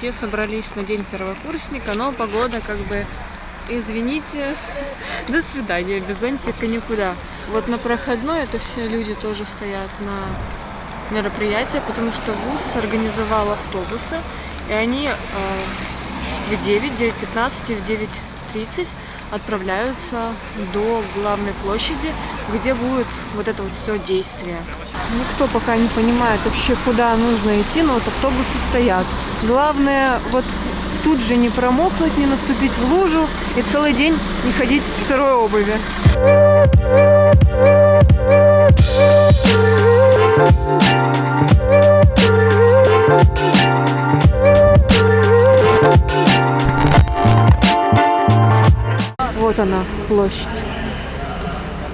все собрались на день первокурсника, но погода как бы, извините, до свидания, без зонтика никуда. Вот на проходной это все люди тоже стоят на мероприятие, потому что ВУЗ организовал автобусы, и они э, в 9, 9.15 и в 9.30 отправляются до главной площади, где будет вот это вот все действие. Никто пока не понимает вообще, куда нужно идти, но вот автобусы стоят. Главное, вот тут же не промокнуть, не наступить в лужу и целый день не ходить в сырой обуви. Вот она, площадь.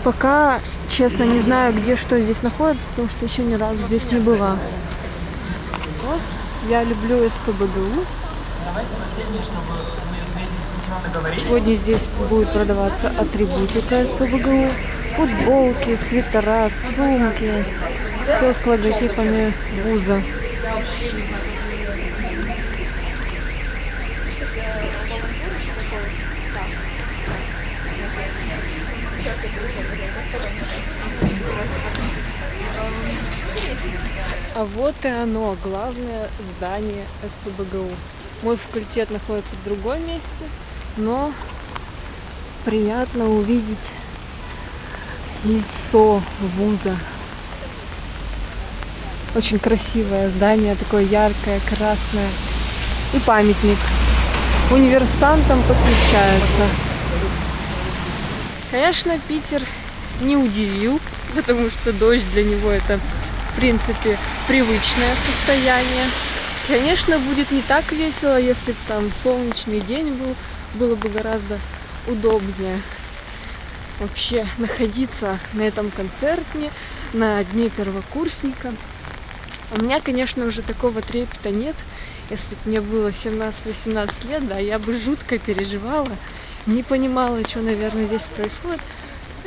Пока, честно, не знаю, где что здесь находится, потому что еще ни разу здесь не была. Я люблю СПБГУ. Давайте последнее, чтобы мы вместе говорили. Сегодня здесь будет продаваться атрибутика СПБГУ. Футболки, свитера, сумки. Все с логотипами вуза. А вот и оно, главное здание СПБГУ. Мой факультет находится в другом месте, но приятно увидеть лицо вуза. Очень красивое здание, такое яркое, красное. И памятник. Универсантам посвящается. Конечно, Питер не удивил, потому что дождь для него это в принципе, привычное состояние. Конечно, будет не так весело, если бы там солнечный день был, было бы гораздо удобнее вообще находиться на этом концерте, на дне первокурсника. У меня, конечно, уже такого трепета нет. Если бы мне было 17-18 лет, да, я бы жутко переживала, не понимала, что, наверное, здесь происходит.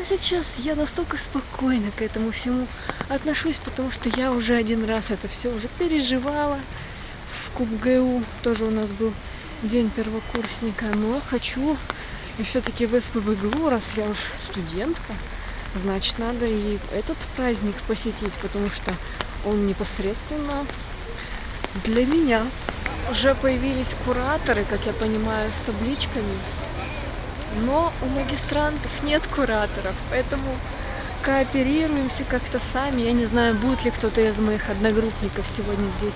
А сейчас я настолько спокойно к этому всему отношусь, потому что я уже один раз это все уже переживала. В КубГУ тоже у нас был день первокурсника, но хочу и все-таки в СПБГУ, раз я уж студентка, значит, надо и этот праздник посетить, потому что он непосредственно для меня. Уже появились кураторы, как я понимаю, с табличками. Но у магистрантов нет кураторов, поэтому кооперируемся как-то сами. Я не знаю, будет ли кто-то из моих одногруппников сегодня здесь.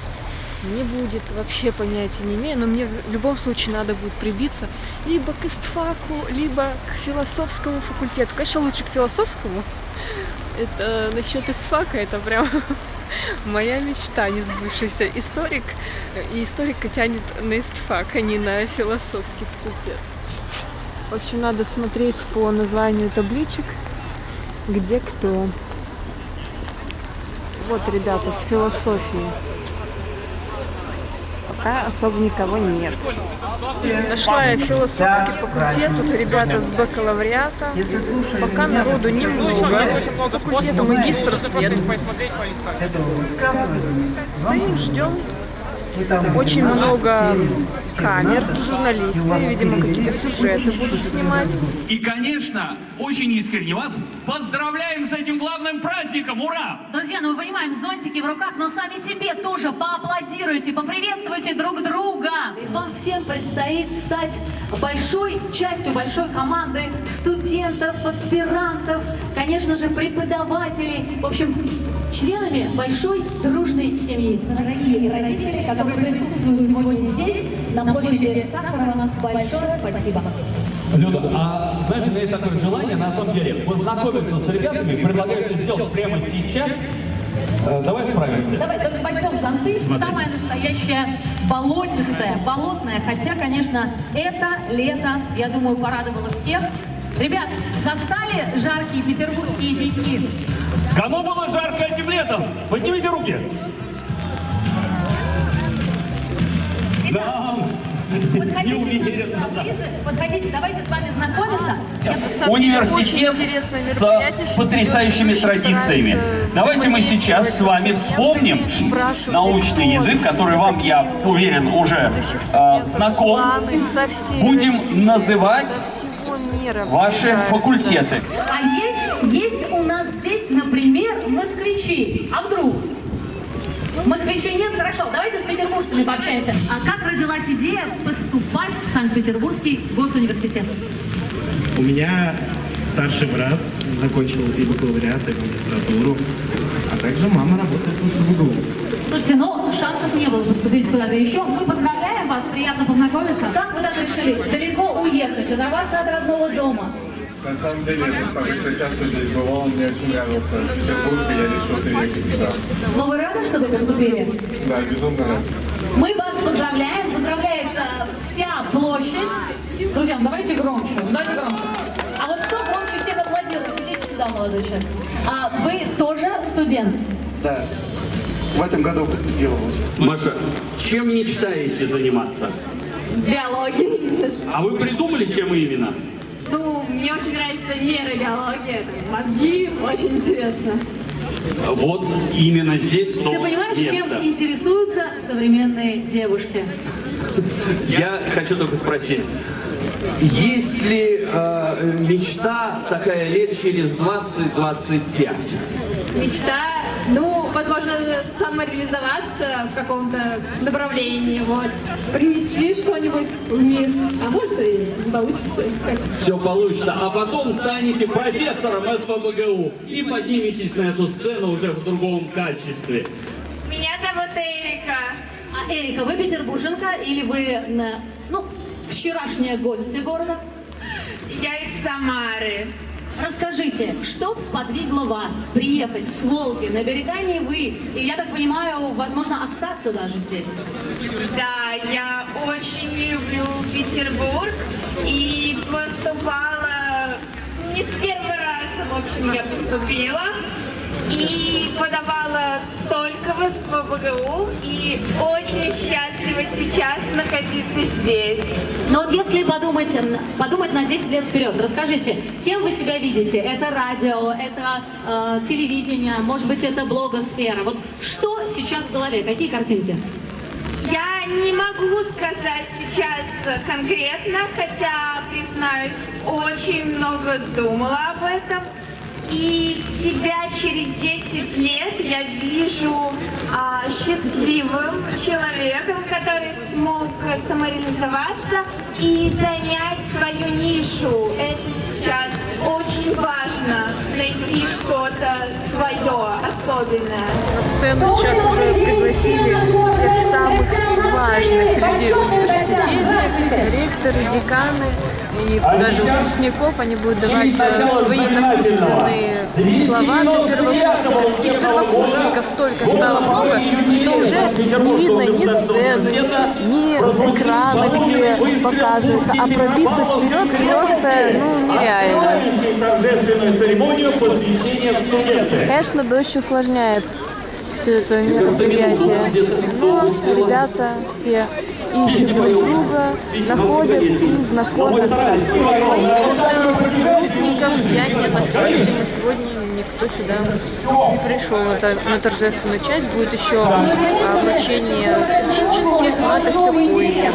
Не будет, вообще понятия не имею, но мне в любом случае надо будет прибиться либо к истфаку, либо к философскому факультету. Конечно, лучше к философскому. Это насчет истфака, это прям моя мечта, не сбывшийся историк. И историка тянет на истфак, а не на философский факультет. В общем, надо смотреть по названию табличек, где кто. Вот, ребята, с философией. Пока особо никого нет. Нашла я философский факультет, тут ребята с бакалавриата. Пока народу немного. С факультета магистров нет. Стоим, ждем. Очень много камер, журналисты, видимо, какие-то сюжеты будут снимать. И, конечно, очень искренне вас поздравляем с этим главным праздником! Ура! Друзья, ну мы понимаем, зонтики в руках, но сами себе тоже поаплодируйте, поприветствуйте друг друга. И вам всем предстоит стать большой частью большой команды студентов, аспирантов, конечно же, преподавателей. В общем, членами большой дружной семьи. Дорогие родители, которые присутствуют сегодня здесь, на площади Сахарова, большое спасибо. Люда, а знаешь, у меня есть такое желание, на самом деле, познакомиться с ребятами, предлагаю это сделать прямо сейчас. Э, давай отправимся. Давай, только возьмем зонты. Смотри. Самая настоящая болотистая, болотная. Хотя, конечно, это лето, я думаю, порадовало всех. Ребят, застали жаркие петербургские деньги? Кому было жарко этим летом? Поднимите руки. Итак, да, Подходите уверен, сюда да. ближе. Подходите, давайте с вами знакомиться. Я Университет с потрясающими традициями. Давайте мы сейчас с вами вспомним научный язык, который вам, я уверен, уже э, знаком. Будем называть мира ваши приезжают. факультеты. А есть, есть у нас здесь, например, москвичи. А вдруг? Москвичей нет? Хорошо, давайте с петербуржцами пообщаемся. А как родилась идея поступать в Санкт-Петербургский госуниверситет? У меня старший брат закончил и бакалавриат, и магистратуру, а также мама работает в СПБГУ. Слушайте, ну шансов не было поступить куда-то еще. Мы поздравляем вас, приятно познакомиться. Как вы так решили далеко уехать, оторваться от родного дома? На самом деле, я достаточно часто здесь бывал, мне очень нравился Петербург, и я решил переехать сюда. Но вы рады, что вы поступили? Да, безумно рад. Мы вас поздравляем. Поздравляет э, вся площадь. Друзья, ну давайте громче. Давайте громче. А вот кто громче всех сюда, молодой человек. А вы тоже студент? Да. В этом году поступила уже. Маша, чем мечтаете заниматься? Биология. А вы придумали, чем именно? Ну, мне очень нравится нейробиология, мозги, очень интересно. Вот именно здесь то Ты понимаешь, место. чем интересуются современные девушки? Я хочу только спросить, есть ли э, мечта такая лет через 20-25? Мечта, ну, возможно, самореализоваться в каком-то направлении, вот. Принести что-нибудь в мир. А может и не получится. Как Все получится, а потом станете профессором СПБГУ и подниметесь на эту сцену уже в другом качестве. Меня зовут Эрика. А Эрика, вы петербурженка или вы, ну, вчерашняя гостья города? Я из Самары. Расскажите, что сподвигло вас приехать с Волги на берега Невы и, я так понимаю, возможно, остаться даже здесь? Да, я очень люблю Петербург и поступала не с первого раза, в общем, я поступила. И подавала только в СПБГУ и очень счастлива сейчас находиться здесь. Но вот если подумать, подумать на 10 лет вперед, расскажите, кем вы себя видите? Это радио, это э, телевидение, может быть, это блогосфера. Вот что сейчас в голове, какие картинки? Я не могу сказать сейчас конкретно, хотя, признаюсь, очень много думала об этом. И себя через 10 лет я вижу а, счастливым человеком, который смог самореализоваться и занять свою нишу. Это сейчас очень важно, найти что-то свое, особенное. На сцену сейчас уже пригласили всех самых важных людей в университете, ректоры, деканы и даже выпускников. Они будут давать э, свои напутственные слова для первокурсников. И первокурсников столько стало много, что уже не видно ни сцены, ни экрана, где показывается, а пробиться вперед просто ну, нереально. Торжественную церемонию посвящения в студенты. Конечно, дождь усложняет все это мероприятие. Но ребята все ищут друг друга, находят и знакомятся. Одногруппников я не нашла, видимо, сегодня никто сюда не пришел на, тор- на торжественную часть. Будет еще а, вручение студенческих, но это все позже.